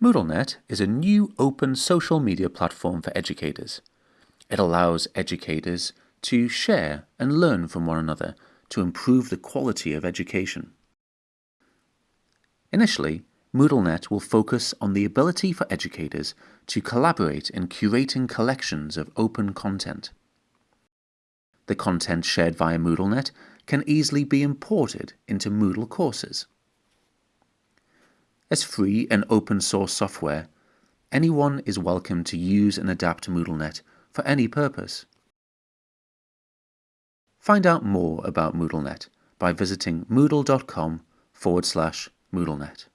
MoodleNet is a new open social media platform for educators. It allows educators to share and learn from one another to improve the quality of education. Initially, MoodleNet will focus on the ability for educators to collaborate in curating collections of open content. The content shared via MoodleNet can easily be imported into Moodle courses. As free and open source software, anyone is welcome to use and adapt MoodleNet for any purpose. Find out more about MoodleNet by visiting moodle.com forward slash MoodleNet.